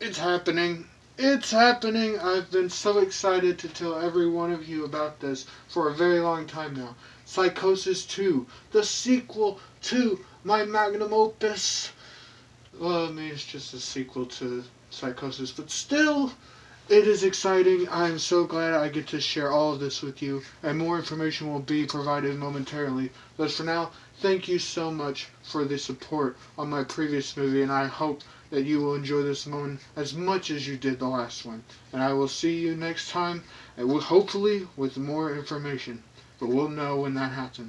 It's happening. It's happening. I've been so excited to tell every one of you about this for a very long time now. Psychosis 2, the sequel to my magnum opus. Well, I mean, it's just a sequel to Psychosis, but still, it is exciting. I'm so glad I get to share all of this with you, and more information will be provided momentarily. But for now, thank you so much for the support on my previous movie, and I hope that you will enjoy this one as much as you did the last one. And I will see you next time, and hopefully with more information. But we'll know when that happens.